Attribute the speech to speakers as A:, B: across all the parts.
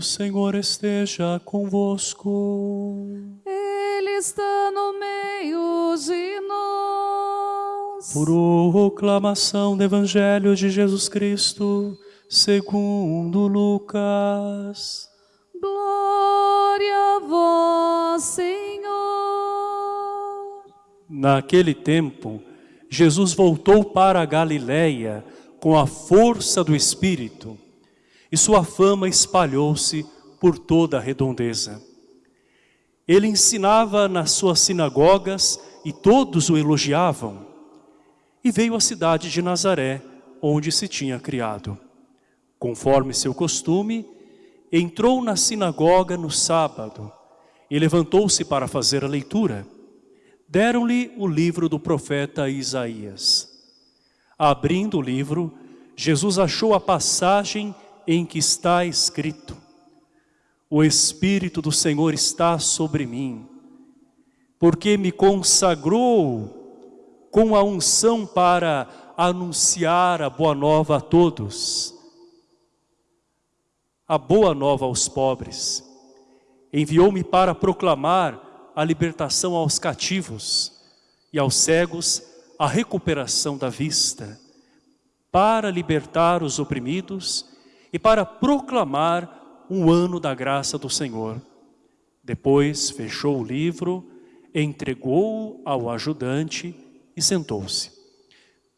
A: Senhor esteja convosco.
B: Ele está no meio de nós.
A: Proclamação do Evangelho de Jesus Cristo, segundo Lucas.
B: Glória a vós, Senhor.
A: Naquele tempo, Jesus voltou para a Galiléia com a força do Espírito, e sua fama espalhou-se por toda a redondeza. Ele ensinava nas suas sinagogas e todos o elogiavam. E veio à cidade de Nazaré, onde se tinha criado. Conforme seu costume, entrou na sinagoga no sábado e levantou-se para fazer a leitura. Deram-lhe o livro do profeta Isaías. Abrindo o livro, Jesus achou a passagem em que está escrito O Espírito do Senhor está sobre mim, porque me consagrou com a unção para anunciar a boa nova a todos, a boa nova aos pobres. Enviou-me para proclamar a libertação aos cativos e aos cegos a recuperação da vista, para libertar os oprimidos e para proclamar um ano da graça do Senhor. Depois fechou o livro, entregou-o ao ajudante e sentou-se.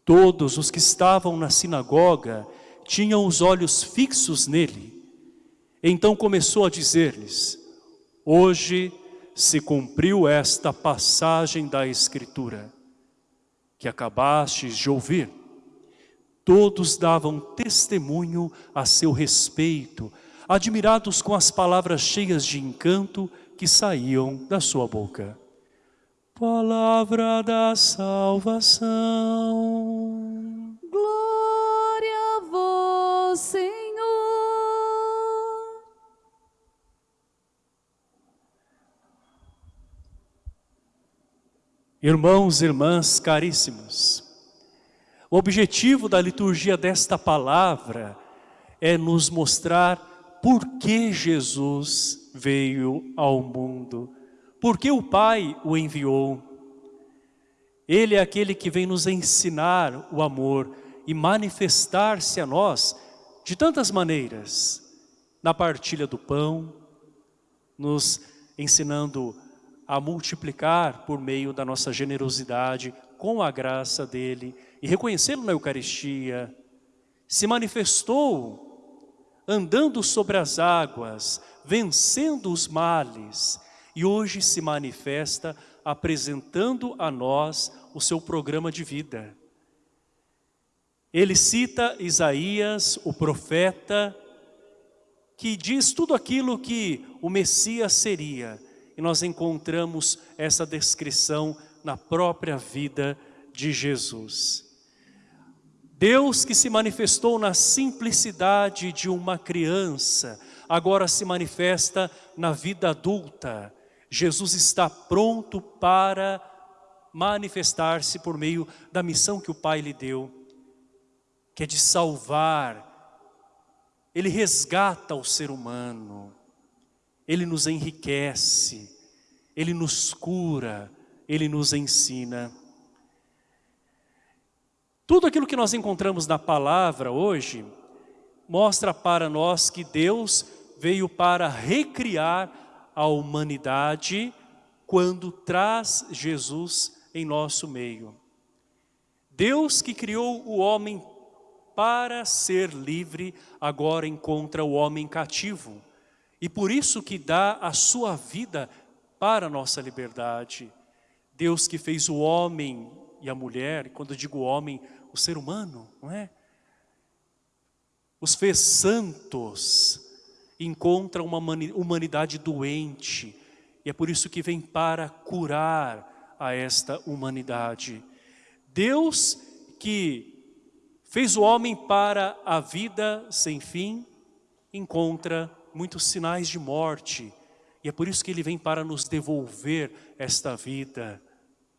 A: Todos os que estavam na sinagoga tinham os olhos fixos nele. Então começou a dizer-lhes, hoje se cumpriu esta passagem da Escritura que acabastes de ouvir. Todos davam testemunho a seu respeito, admirados com as palavras cheias de encanto que saíam da sua boca. Palavra da salvação.
B: Glória a vós, Senhor.
A: Irmãos e irmãs caríssimos, o objetivo da liturgia desta palavra é nos mostrar por que Jesus veio ao mundo, por que o Pai o enviou. Ele é aquele que vem nos ensinar o amor e manifestar-se a nós de tantas maneiras, na partilha do pão, nos ensinando a multiplicar por meio da nossa generosidade, com a graça dEle, e reconhecê-lo na Eucaristia, se manifestou andando sobre as águas, vencendo os males, e hoje se manifesta apresentando a nós o seu programa de vida. Ele cita Isaías, o profeta, que diz tudo aquilo que o Messias seria, e nós encontramos essa descrição na própria vida de Jesus. Deus que se manifestou na simplicidade de uma criança, agora se manifesta na vida adulta. Jesus está pronto para manifestar-se por meio da missão que o Pai lhe deu, que é de salvar. Ele resgata o ser humano. Ele nos enriquece, Ele nos cura, Ele nos ensina. Tudo aquilo que nós encontramos na palavra hoje, mostra para nós que Deus veio para recriar a humanidade quando traz Jesus em nosso meio. Deus que criou o homem para ser livre, agora encontra o homem cativo. E por isso que dá a sua vida para a nossa liberdade. Deus que fez o homem e a mulher, quando eu digo homem, o ser humano, não é? Os fez santos, encontra uma humanidade doente, e é por isso que vem para curar a esta humanidade. Deus que fez o homem para a vida sem fim, encontra muitos sinais de morte. E é por isso que ele vem para nos devolver esta vida.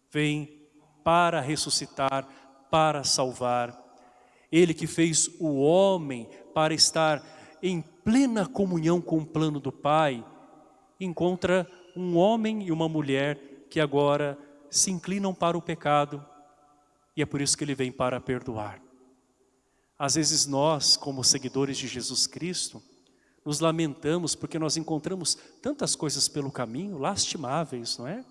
A: Vem para ressuscitar, para salvar. Ele que fez o homem para estar em plena comunhão com o plano do Pai, encontra um homem e uma mulher que agora se inclinam para o pecado e é por isso que ele vem para perdoar. Às vezes nós, como seguidores de Jesus Cristo, nos lamentamos porque nós encontramos tantas coisas pelo caminho, lastimáveis, não é?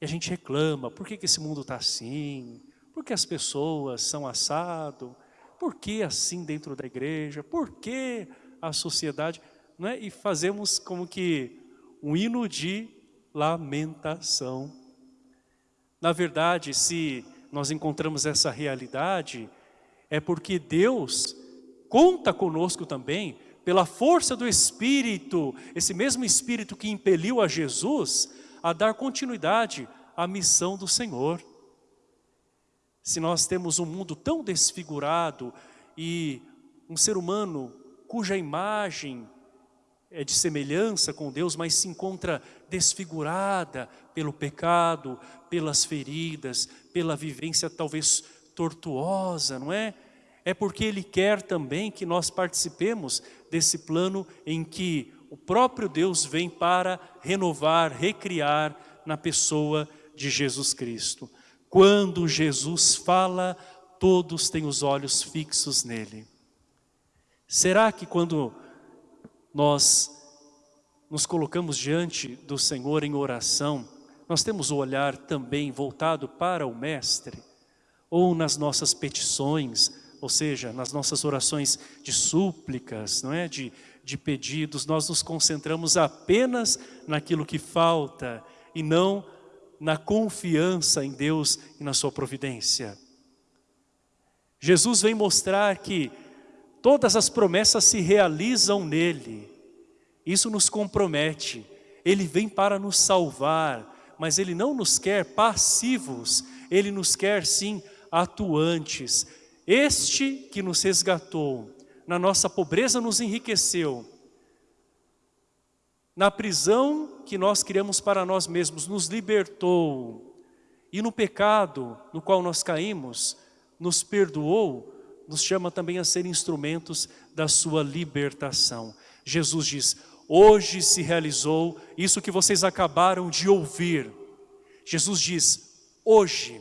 A: E a gente reclama, por que, que esse mundo está assim? Por que as pessoas são assado? Por que assim dentro da igreja? Por que a sociedade? Não é? E fazemos como que um hino de lamentação. Na verdade, se nós encontramos essa realidade, é porque Deus conta conosco também, pela força do Espírito, esse mesmo Espírito que impeliu a Jesus a dar continuidade à missão do Senhor. Se nós temos um mundo tão desfigurado e um ser humano cuja imagem é de semelhança com Deus, mas se encontra desfigurada pelo pecado, pelas feridas, pela vivência talvez tortuosa, não é? É porque Ele quer também que nós participemos desse plano em que o próprio Deus vem para renovar, recriar na pessoa de Jesus Cristo. Quando Jesus fala, todos têm os olhos fixos nele. Será que quando nós nos colocamos diante do Senhor em oração, nós temos o olhar também voltado para o Mestre, ou nas nossas petições, ou seja, nas nossas orações de súplicas, não é? de, de pedidos, nós nos concentramos apenas naquilo que falta e não na confiança em Deus e na sua providência. Jesus vem mostrar que Todas as promessas se realizam nele. Isso nos compromete. Ele vem para nos salvar, mas Ele não nos quer passivos, Ele nos quer sim atuantes. Este que nos resgatou, na nossa pobreza nos enriqueceu, na prisão que nós criamos para nós mesmos, nos libertou, e no pecado no qual nós caímos, nos perdoou, nos chama também a ser instrumentos da sua libertação. Jesus diz, hoje se realizou isso que vocês acabaram de ouvir. Jesus diz, hoje.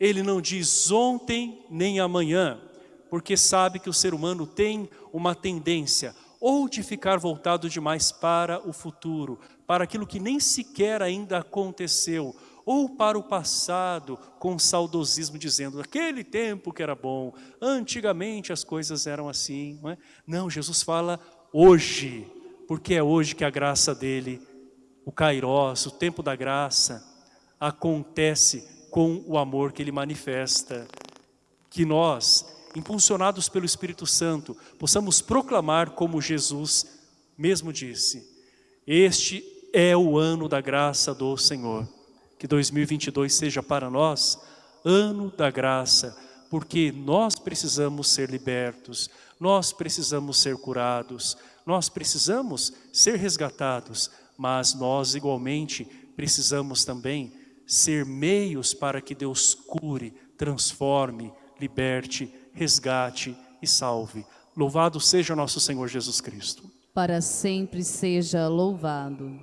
A: Ele não diz ontem nem amanhã, porque sabe que o ser humano tem uma tendência ou de ficar voltado demais para o futuro, para aquilo que nem sequer ainda aconteceu, ou para o passado com saudosismo dizendo, aquele tempo que era bom, antigamente as coisas eram assim. Não, é? não Jesus fala hoje, porque é hoje que a graça dele, o Kairos, o tempo da graça, acontece com o amor que ele manifesta. Que nós, impulsionados pelo Espírito Santo, possamos proclamar como Jesus mesmo disse, este é o ano da graça do Senhor. Que 2022 seja para nós ano da graça, porque nós precisamos ser libertos, nós precisamos ser curados, nós precisamos ser resgatados, mas nós igualmente precisamos também ser meios para que Deus cure, transforme, liberte, resgate e salve. Louvado seja nosso Senhor Jesus Cristo.
B: Para sempre seja louvado.